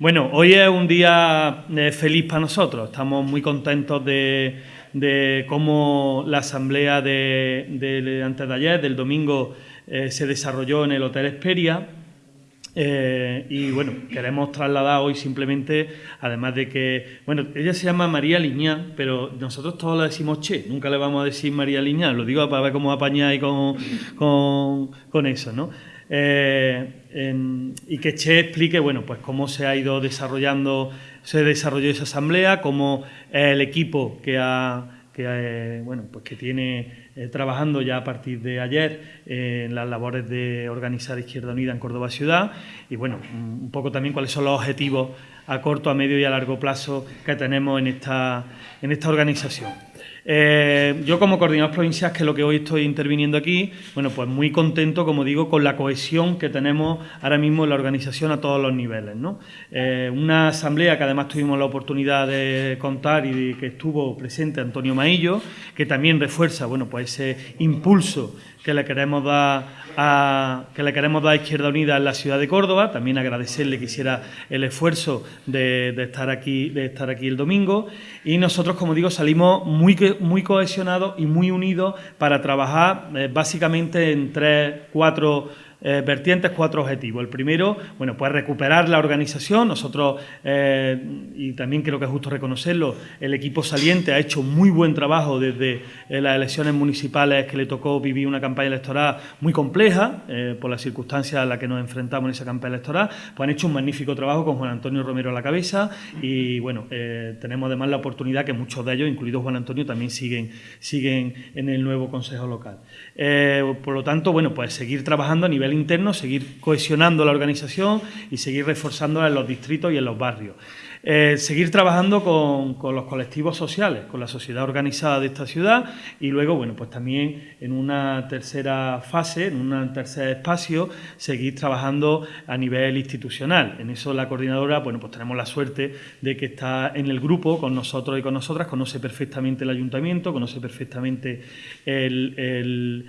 Bueno, hoy es un día eh, feliz para nosotros. Estamos muy contentos de, cómo la asamblea de, antes de ayer, del domingo, eh, se desarrolló en el Hotel Esperia. Eh, y bueno, queremos trasladar hoy simplemente, además de que, bueno, ella se llama María Liñán, pero nosotros todos le decimos Che, nunca le vamos a decir María Liñán, lo digo para ver cómo apañáis con, con, con eso, ¿no? Eh, y que Che explique bueno, pues cómo se ha ido desarrollando, se desarrolló esa asamblea, cómo el equipo que ha que, eh, bueno, pues que tiene eh, trabajando ya a partir de ayer en las labores de organizar Izquierda Unida en Córdoba Ciudad y bueno, un poco también cuáles son los objetivos a corto, a medio y a largo plazo que tenemos en esta, en esta organización. Eh, yo como coordinador provincial, que es lo que hoy estoy interviniendo aquí, bueno, pues muy contento, como digo, con la cohesión que tenemos ahora mismo en la organización a todos los niveles. Eh, una asamblea que además tuvimos la oportunidad de contar y que estuvo presente Antonio Maillo, que también refuerza, bueno, pues ese impulso que le queremos dar a, que le queremos dar Izquierda Unida en la ciudad de Córdoba. También agradecerle que hiciera el esfuerzo de, estar aquí, de estar aquí el domingo. Y nosotros, como digo, salimos muy, muy cohesionados y muy unidos para trabajar eh, básicamente en tres, cuatro eh, vertientes, cuatro objetivos. El primero, bueno, pues recuperar la organización. Nosotros, eh, y también creo que es justo reconocerlo, el equipo saliente ha hecho muy buen trabajo desde eh, las elecciones municipales que le tocó vivir una campaña electoral muy compleja, por las circunstancias a las que nos enfrentamos en esa campaña electoral, pues han hecho un magnífico trabajo con Juan Antonio Romero a la cabeza y, bueno, tenemos además la oportunidad que muchos de ellos, incluido Juan Antonio, también siguen, siguen en el nuevo Consejo Local. por lo tanto, bueno, pues seguir trabajando a nivel interno, seguir cohesionando la organización y seguir reforzándola en los distritos y en los barrios. Eh, seguir trabajando con, los colectivos sociales, con la sociedad organizada de esta ciudad y luego, bueno, pues también en una tercera fase, en un tercer espacio, seguir trabajando a nivel institucional. En eso la coordinadora, bueno, pues tenemos la suerte de que está en el grupo con nosotros y con nosotras, conoce perfectamente el ayuntamiento, conoce perfectamente el,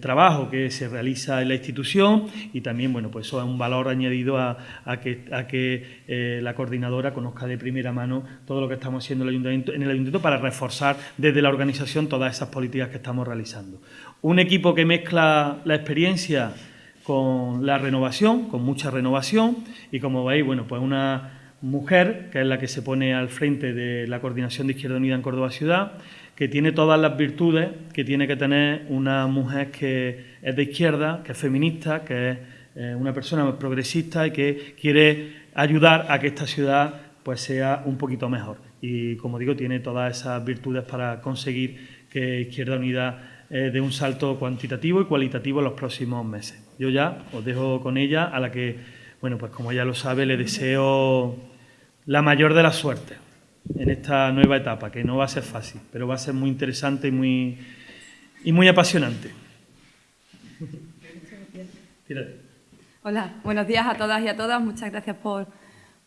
trabajo que se realiza en la institución y también, bueno, pues eso es un valor añadido a, que, a que eh, la coordinadora conozca de primera mano todo lo que estamos haciendo en el, ayuntamiento, en el ayuntamiento para reforzar desde la organización todas esas políticas que estamos realizando. Un equipo que mezcla la experiencia con la renovación, con mucha renovación, y como veis, bueno, pues una mujer, que es la que se pone al frente de la coordinación de Izquierda Unida en Córdoba Ciudad, que tiene todas las virtudes que tiene que tener una mujer que es de izquierda, que es feminista, que es eh, una persona progresista y que quiere ayudar a que esta ciudad pues sea un poquito mejor. Y como digo, tiene todas esas virtudes para conseguir que Izquierda Unida eh, dé un salto cuantitativo y cualitativo en los próximos meses. Yo ya os dejo con ella, a la que, bueno, pues como ya lo sabe, le deseo la mayor de las suertes en esta nueva etapa, que no va a ser fácil, pero va a ser muy interesante y muy, y muy apasionante. Hola, buenos días a todas y a todas. Muchas gracias por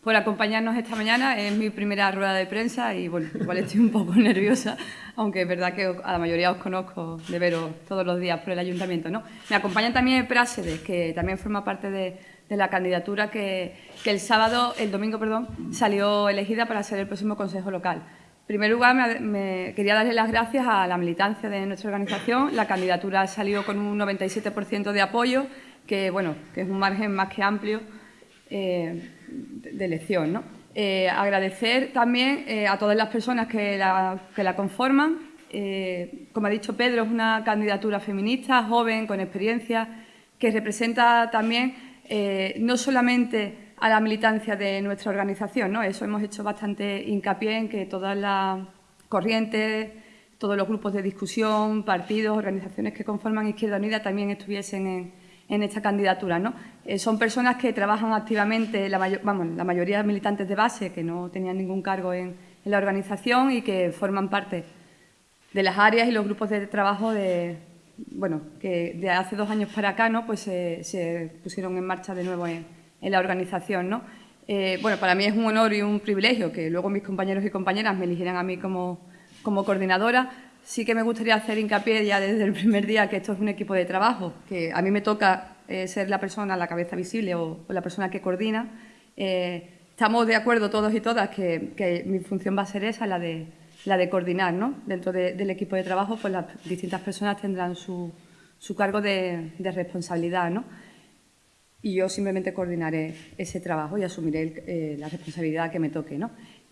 por acompañarnos esta mañana. Es mi primera rueda de prensa y, bueno, igual estoy un poco nerviosa, aunque es verdad que a la mayoría os conozco de veros todos los días por el ayuntamiento. ¿no? Me acompaña también Prácedes, que también forma parte de, la candidatura que, el sábado, el domingo, perdón, salió elegida para ser el próximo Consejo Local. En primer lugar, me, quería darle las gracias a la militancia de nuestra organización. La candidatura salió con un 97% de apoyo, que, bueno, que es un margen más que amplio eh, de elección. ¿no? Eh, agradecer también eh, a todas las personas que la, que la conforman. Eh, como ha dicho Pedro, es una candidatura feminista, joven, con experiencia, que representa también no solamente a la militancia de nuestra organización, ¿no? eso hemos hecho bastante hincapié en que todas las corrientes, todos los grupos de discusión, partidos, organizaciones que conforman Izquierda Unida también estuviesen en, en esta candidatura. ¿no? Eh, son personas que trabajan activamente, la, vamos, la mayoría militantes de base, que no tenían ningún cargo en, la organización y que forman parte de las áreas y los grupos de trabajo de, bueno, que de hace dos años para acá ¿no? pues se, pusieron en marcha de nuevo en, la organización. ¿no? Eh, bueno, para mí es un honor y un privilegio que luego mis compañeros y compañeras me eligieran a mí como, como coordinadora, sí que me gustaría hacer hincapié ya desde el primer día que esto es un equipo de trabajo, que a mí me toca eh, ser la persona, la cabeza visible o, la persona que coordina, eh, estamos de acuerdo todos y todas que, mi función va a ser esa, la de, la de coordinar, ¿no? Dentro del equipo de trabajo, pues las distintas personas tendrán su, su cargo de, responsabilidad, ¿no? Y yo simplemente coordinaré ese trabajo y asumiré eh, la responsabilidad que me toque, ¿no?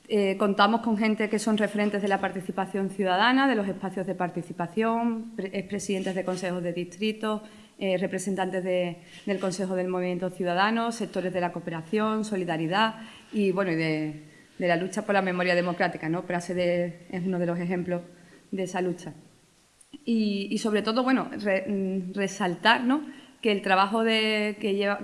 Eh, contamos con gente que son referentes de la participación ciudadana, de los espacios de participación, expresidentes de consejos de distrito, eh, representantes del Consejo del Movimiento Ciudadano, sectores de la cooperación, solidaridad y, bueno, de, la lucha por la memoria democrática. ¿no? Prase es uno de los ejemplos de esa lucha. Y, sobre todo, bueno, mm, resaltar que el trabajo que,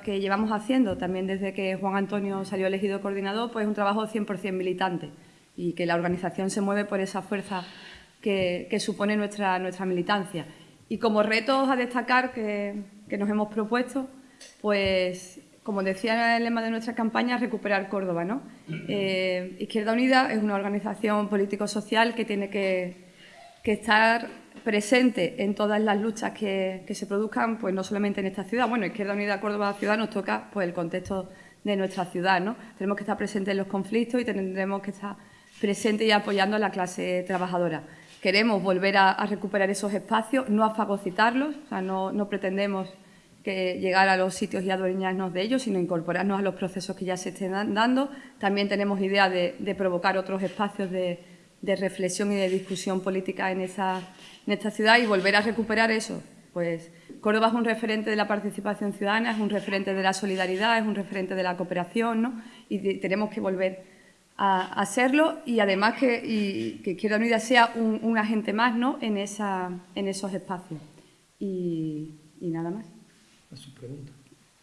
que, llevamos haciendo también desde que Juan Antonio salió elegido coordinador, pues es un trabajo 100% militante y que la organización se mueve por esa fuerza que, que supone nuestra, nuestra militancia. Y como retos a destacar que, nos hemos propuesto, pues como decía el lema de nuestra campaña, recuperar Córdoba. ¿no? Eh, Izquierda Unida es una organización político-social que tiene que, estar presente en todas las luchas que, se produzcan, pues no solamente en esta ciudad. Bueno, Izquierda Unida Córdoba Ciudad nos toca pues, el contexto de nuestra ciudad. ¿no? Tenemos que estar presentes en los conflictos y tendremos que estar presentes y apoyando a la clase trabajadora. Queremos volver a, recuperar esos espacios, no a fagocitarlos, o sea, no, pretendemos que llegar a los sitios y adueñarnos de ellos, sino incorporarnos a los procesos que ya se estén dando. También tenemos idea de, provocar otros espacios de, reflexión y de discusión política en, esa, en esta ciudad y volver a recuperar eso. Pues Córdoba es un referente de la participación ciudadana, es un referente de la solidaridad, es un referente de la cooperación, ¿no? y tenemos que volver a hacerlo y además que, y, que Izquierda Unida sea un, agente más ¿no? en, esa, en esos espacios. Y, y nada más. A su pregunta.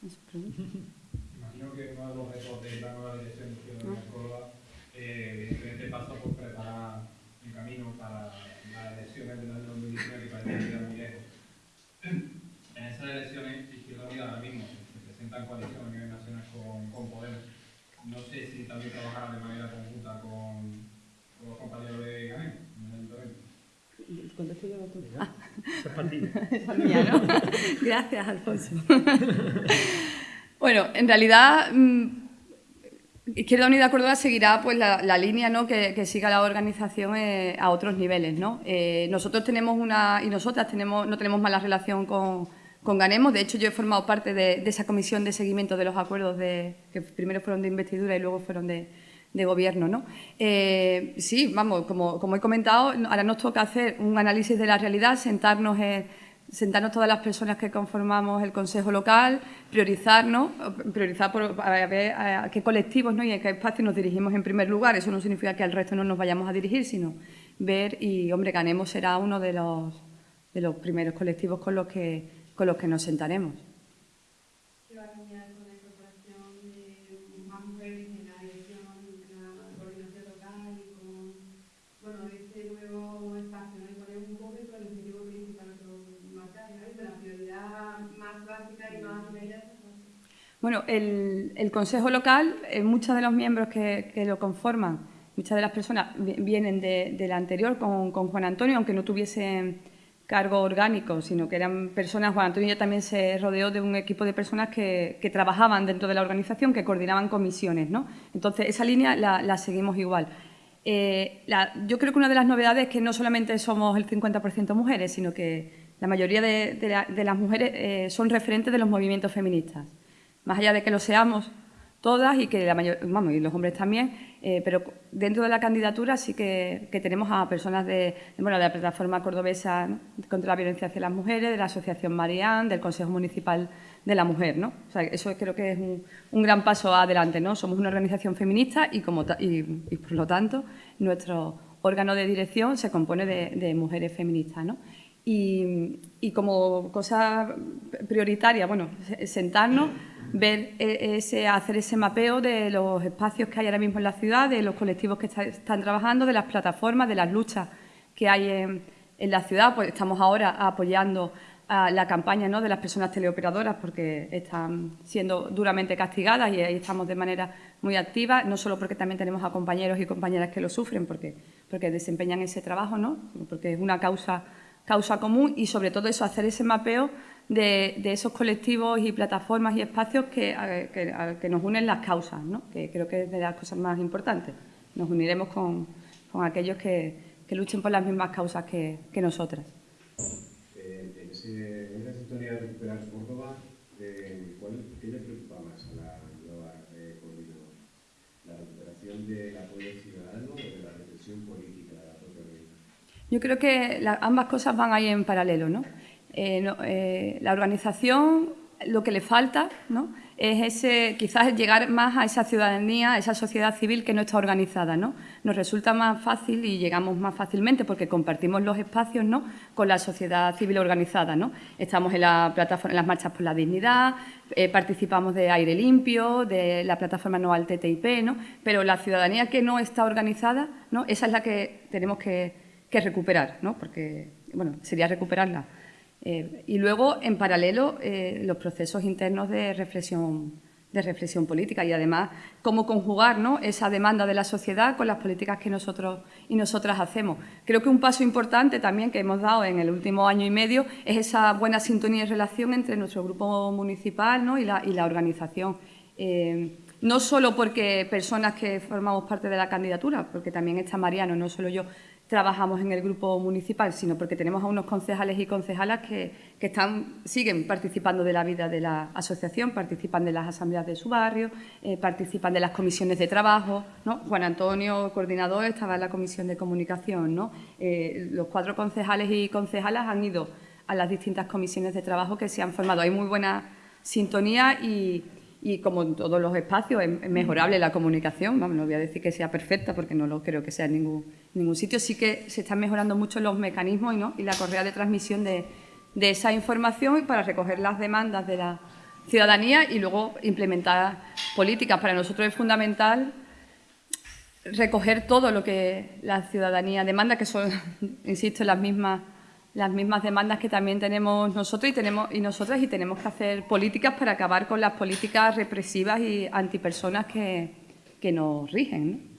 A su pregunta. Imagino que uno de los retos de la nueva dirección de Izquierda Unida Córdoba eh, evidentemente pasa por preparar el camino para las elecciones del año 2019 que parece que quedan muy lejos. En esas elecciones, Izquierda Unida ahora mismo se presenta en coalición a nivel nacional con, con Podemos no sé si también trabajará de manera conjunta con, los compañeros de GANEM Contesto yo tú. Ah. es mía, ¿no? Gracias, Alfonso. bueno, en realidad... Mm, Izquierda Unida Córdoba seguirá pues, la, línea ¿no? que, siga la organización eh, a otros niveles. ¿no? Eh, nosotros tenemos una, y nosotras tenemos, no tenemos mala relación con, con Ganemos. De hecho, yo he formado parte de, esa comisión de seguimiento de los acuerdos de, que primero fueron de investidura y luego fueron de, gobierno. ¿no? Eh, sí, vamos, como, he comentado, ahora nos toca hacer un análisis de la realidad, sentarnos, sentarnos todas las personas que conformamos el Consejo Local, priorizarnos, priorizar por, a ver a qué colectivos ¿no? y a qué espacios nos dirigimos en primer lugar. Eso no significa que al resto no nos vayamos a dirigir, sino ver y, hombre, Ganemos será uno de los, de los primeros colectivos con los que con los que nos sentaremos. ¿Qué va a cambiar con la incorporación de más mujeres en la dirección, en la coordinación local y con bueno, este nuevo espacio? ¿no? Y ponemos un poco el objetivo principal que marcar, ¿no? la prioridad más básica y más inmediata. Bueno, el, el, Consejo Local, eh, muchos de los miembros que, que, lo conforman, muchas de las personas vienen de, de la anterior con, con Juan Antonio, aunque no tuviesen cargo orgánico, sino que eran personas, Juan Antonio también se rodeó de un equipo de personas que, trabajaban dentro de la organización, que coordinaban comisiones, ¿no? Entonces, esa línea la, seguimos igual. Eh, yo creo que una de las novedades es que no solamente somos el 50% mujeres, sino que la mayoría de, las mujeres eh, son referentes de los movimientos feministas. Más allá de que lo seamos todas y que la mayor, vamos, y los hombres también, eh, pero dentro de la candidatura sí que, tenemos a personas de, bueno, de la plataforma cordobesa contra la violencia hacia las mujeres, de la Asociación Marián, del Consejo Municipal de la Mujer, ¿no? O sea, eso creo que es un, gran paso adelante, ¿no? Somos una organización feminista y, como y, por lo tanto nuestro órgano de dirección se compone de, mujeres feministas, ¿no? Y, como cosa prioritaria, bueno, sentarnos ver e, ese, hacer ese mapeo de los espacios que hay ahora mismo en la ciudad, de los colectivos que están trabajando, de las plataformas, de las luchas que hay en, la ciudad. Pues estamos ahora apoyando la campaña ¿no? de las personas teleoperadoras porque están siendo duramente castigadas y ahí estamos de manera muy activa, no solo porque también tenemos a compañeros y compañeras que lo sufren, porque, porque desempeñan ese trabajo, ¿no? porque es una causa, causa común y sobre todo eso, hacer ese mapeo de, esos colectivos y plataformas y espacios que, que, nos unen las causas, ¿no? que creo que es de las cosas más importantes. Nos uniremos con, con aquellos que, luchen por las mismas causas que, nosotras. Eh, en, esa sintonía de recuperar Córdoba, eh, ¿qué le preocupa más a la eh? ¿La recuperación del apoyo ciudadano o de la represión política de la propia organización? Yo creo que ambas cosas van ahí en paralelo. ¿no? Eh, la organización, lo que le falta, ¿no? es ese, quizás llegar más a esa ciudadanía, a esa sociedad civil que no está organizada. ¿no? Nos resulta más fácil y llegamos más fácilmente porque compartimos los espacios ¿no? con la sociedad civil organizada. ¿no? Estamos en, la plataforma, en las marchas por la dignidad, eh, participamos de aire limpio, de la plataforma no al TTIP, ¿no? pero la ciudadanía que no está organizada, ¿no? esa es la que tenemos que, recuperar, ¿no? porque bueno, sería recuperarla. Eh, y luego, en paralelo, eh, los procesos internos de reflexión, de reflexión política y además cómo conjugar esa demanda de la sociedad con las políticas que nosotros y nosotras hacemos. Creo que un paso importante también que hemos dado en el último año y medio es esa buena sintonía y relación entre nuestro grupo municipal y, la, organización. Eh, no solo porque personas que formamos parte de la candidatura, porque también está Mariano, no solo yo, trabajamos en el grupo municipal, sino porque tenemos a unos concejales y concejalas que, están, siguen participando de la vida de la asociación, participan de las asambleas de su barrio, eh, participan de las comisiones de trabajo. ¿no? Juan Antonio, coordinador, estaba en la comisión de comunicación. ¿no? Eh, los cuatro concejales y concejalas han ido a las distintas comisiones de trabajo que se han formado. Hay muy buena sintonía y, y como en todos los espacios es mejorable la comunicación, no voy a decir que sea perfecta porque no lo creo que sea en ningún, ningún sitio, sí que se están mejorando mucho los mecanismos y, la correa de transmisión de, esa información para recoger las demandas de la ciudadanía y luego implementar políticas. Para nosotros es fundamental recoger todo lo que la ciudadanía demanda, que son, insisto, las mismas las mismas demandas que también tenemos nosotros y, tenemos, y nosotras y tenemos que hacer políticas para acabar con las políticas represivas y antipersonas que, que nos rigen.